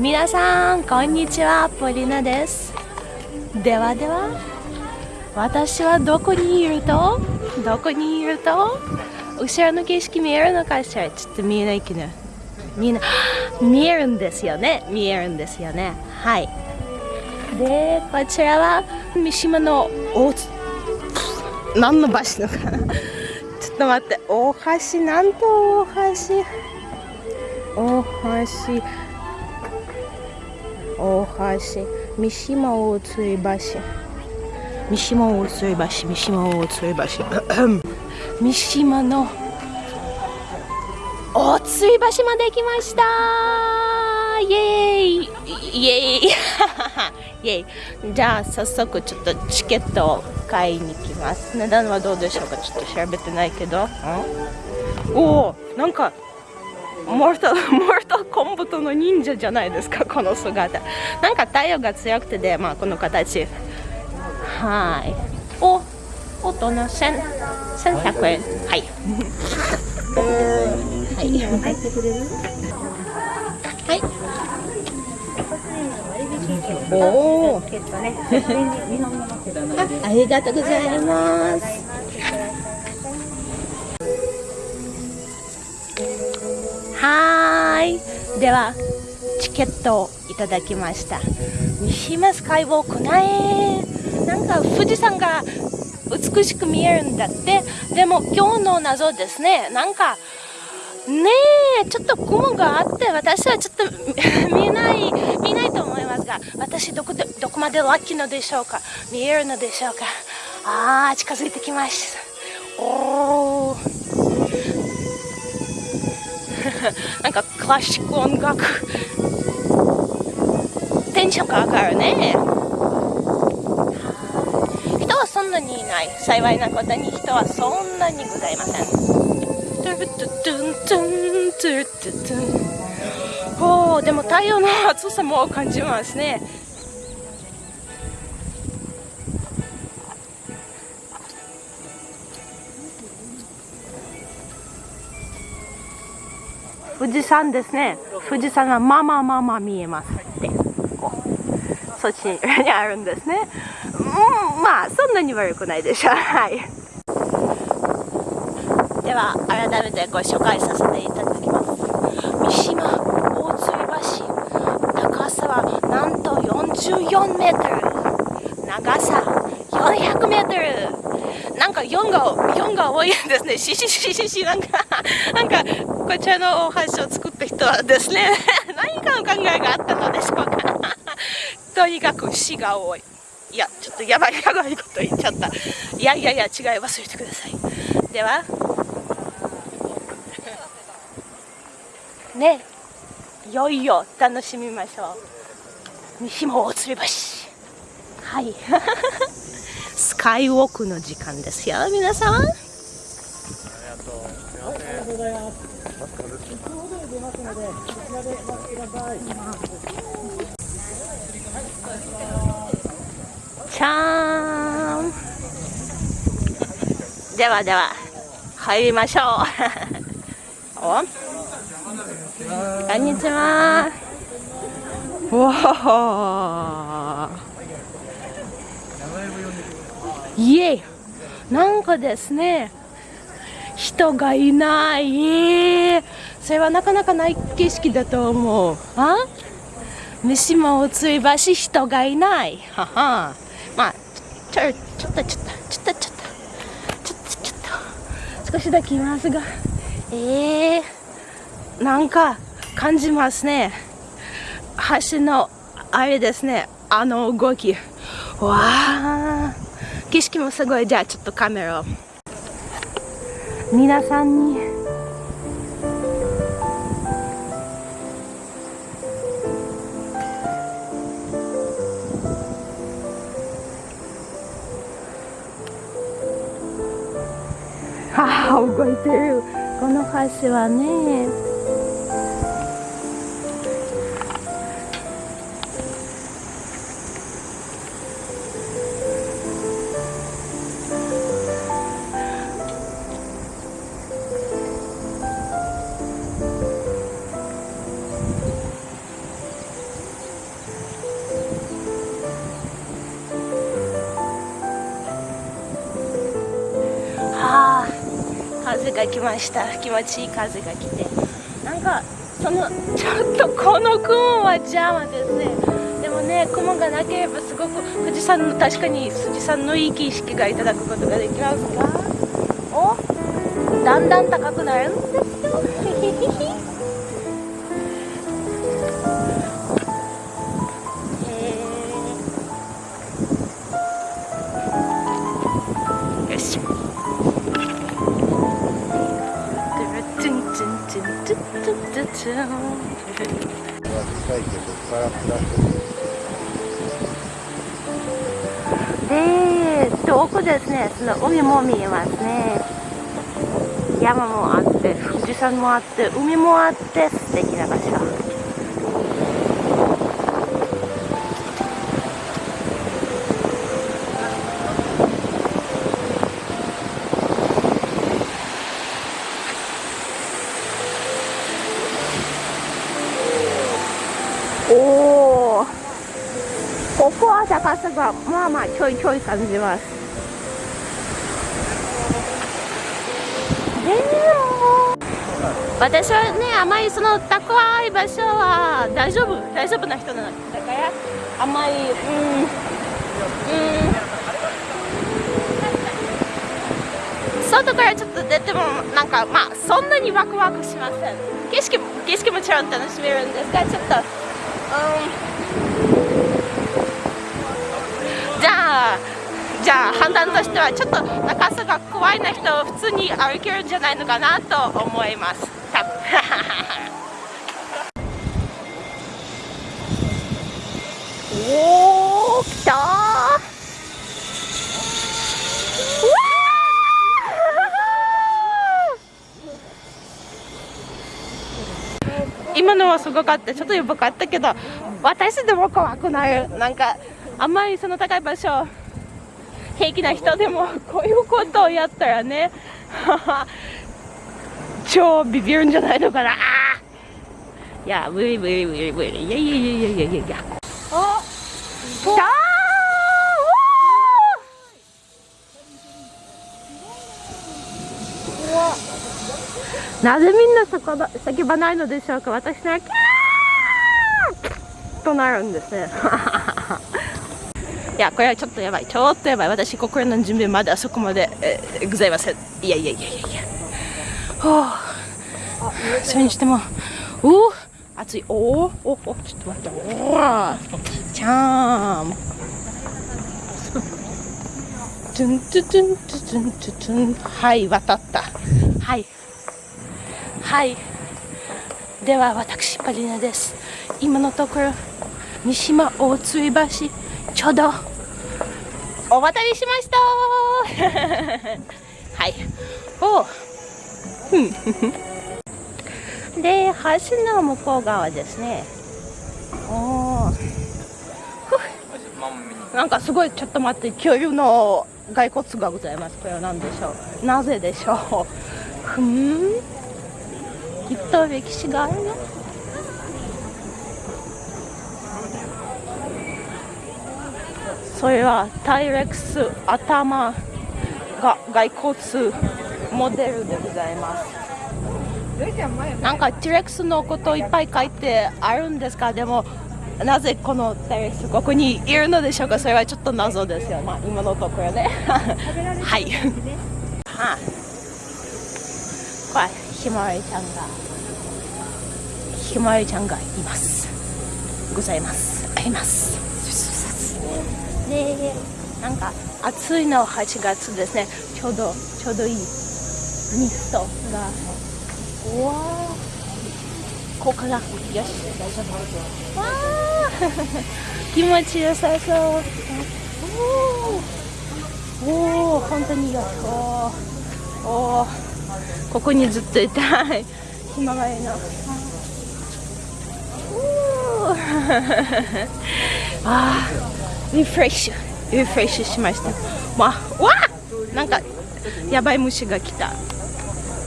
皆さんこんにちはポリナです。ではでは私はどこにいるとどこにいると後ろの景色見えるのかしら？ちょっと見えないけど。みんな 見えるんですよね。見えるんですよね。はい。でこちらは三島の大何の橋のかな？ちょっと待って。大橋なんと大橋？大橋。大橋三島大吊り橋三島大吊り橋三島大吊り橋三島の大吊り橋まで来ましたイエーイイエーイイエーイじゃあ早速ちょっとチケットを買いに来ます値段はどうでしょうかちょっと調べてないけどおおなんかモルト、モルトコンボトの忍者じゃないですか、この姿。なんか太陽が強くてで、まあこの形。はい。お、大人千、千百円。はい。はい。はい。おお。ありがとうございます。はーい。ではチケットをいただきました。三島スカイウォークねなんか富士山が美しく見えるんだって。でも今日の謎ですね。なんかねえちょっと雲があって私はちょっと 見えない見ないと思いますが私どこでどこまでラッキーのでしょうか。見えるのでしょうか。ああ近づいてきました。おおなんかクラシック音楽テンションが上がるね。人はそんなにいない。幸いなことに人はそんなにございません。おおでも太陽の暑さも感じますね富士山ですね。富士山はまあまあまあまあ見えますって。こう。そっちにあるんですね。うんまあそんなに悪くないでしょう。はい。では改めてご紹介させていただきます。三島大吊橋高さはなんと44メートル。長さ400メートル。なんか4が4が多いんですね。しししししなんか。なんかこちらのお箸を作った人はですね 何かの考えがあったのでしょうか。とにかく死が多い。いやちょっとやばいやばいこと言っちゃった。いやいやいや違い忘れてください。では。ねいよいよ楽しみましょう。西も大吊り橋はい。スカイウォークの時間ですよ皆さん。みませんありがとうございます。ちゃーんではでは入りましょう。おこんにちは。わいえなんかですね人がいない。それはなかなかない景色だと思う。あ？三島をついばし人がいない。はは。まあちょちょっとちょっとちょっとちょっとちょっとちょっと。少しだけいますが。ええー、なんか感じますね。橋のあれですね。あの動き。わあ景色もすごい。じゃあちょっとカメラを皆さんに。ああ動いてる。この橋はね風が来ました。気持ちいい風が来て。なんかそのちょっとこの雲は邪魔ですね。でもね雲がなければすごく富士山の確かに富士山のいい景色がいただくことができますが。おだんだん高くなるんですよ。で遠くですねその海も見えますね。山もあって富士山もあって海もあって素敵な場所。は高さがまあまあちょいちょい感じます。でも私はねあまりその高い場所は大丈夫。大丈夫な人なの。だからあまりうん。うん。外からちょっと出てもなんかまあそんなにワクワクしません。景色も景色もちろん楽しめるんですがちょっとじじゃあ判断としてはちょっと高さが怖いな人は普通に歩けるんじゃないのかなと思います。多 分おお来た 今のはすごかった。ちょっとやばかったけど私でも怖くない。なんかあんまりその高い場所平気な人でも こういうことをやったらね 超ビビるんじゃないのかな。いやブリブリブリブリいやいやいやいやいやいや。いやあ来たなぜみんな叫ばないのでしょうか。私ならキャーとなるんですねいやこれはちょっとやばい。ちょっとやばい。私心の準備まであそこまで、えー、ございません。いやいやいやいやいや。はあ。それにしてもおお暑い。おおおおちょっと待って。おおちゃーんトゥントゥトゥントゥトゥントゥトゥン。はい渡った。はい。はい。では私パリナです。今のところ三島大吊橋ちょうど。お渡りしました。はい。お。で橋の向こう側ですね。おなんかすごいちょっと待って恐竜の骸骨がございます。これは何でしょう。なぜでしょう。ふん。きっと歴史があるよそれはタイレックス頭が骸骨モデルでございます。なんかティレックスのこといっぱい書いてあるんですか？でもなぜこのタイレックスここにいるのでしょうか？それはちょっと謎ですよ。まあ今のところね。はい。は あこれひまわりちゃんがひまわりちゃんがいます。ございます。あります。でなんか暑いの8月ですねちょうどちょうどいいミストがうわーこうかなよし大丈夫わー気持ちよさそうおお本当によおおここにずっといたいひまわりのあーリフレッシュリフレッシュしました。まあわなんかやばい虫が来た。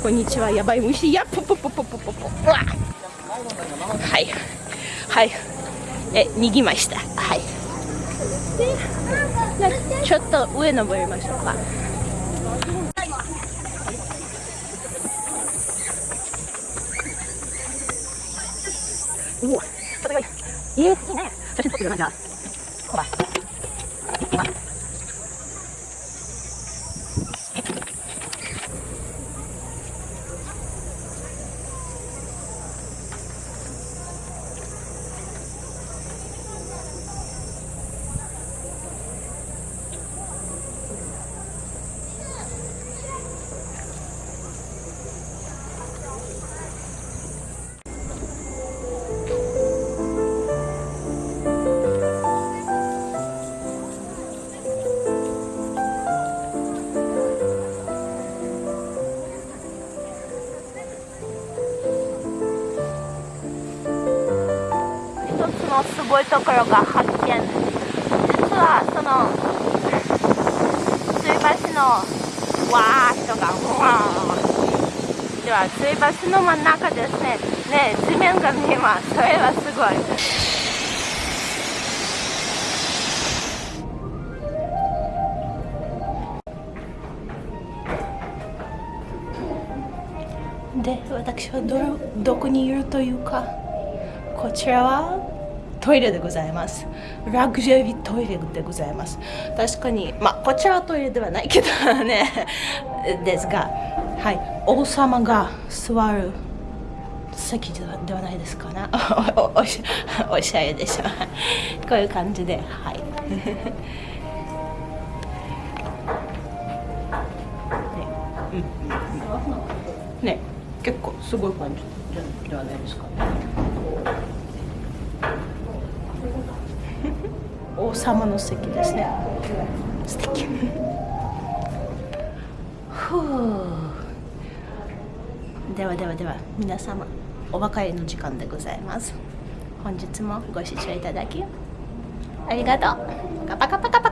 こんにちはやばい虫。やぽぽぽぽぽぽポわ。はい。はい。え逃げました。はい。ちょっと上登りましょうか。うわ戦い。えー、いいね。写真撮ってるなんかところが発見実はその吊り橋のわー人がわーでは吊り橋の真ん中ですね。ね地面が見えます。それはすごい。で私はどどこにいるというかこちらは？トイレでございます。ラグジュアリートイレでございます。確かにまあこちらはトイレではないけどね。ですがはい。王様が座る席ではではないですかな。おおおしおしゃれでしょ。こういう感じではい。ね。うん。ね。結構すごい感じじゃではないですかね。王様の席ですね。素敵。ふう。ではではでは皆様お別れの時間でございます。本日もご視聴いただきありがとう。パカパカパカパ。カ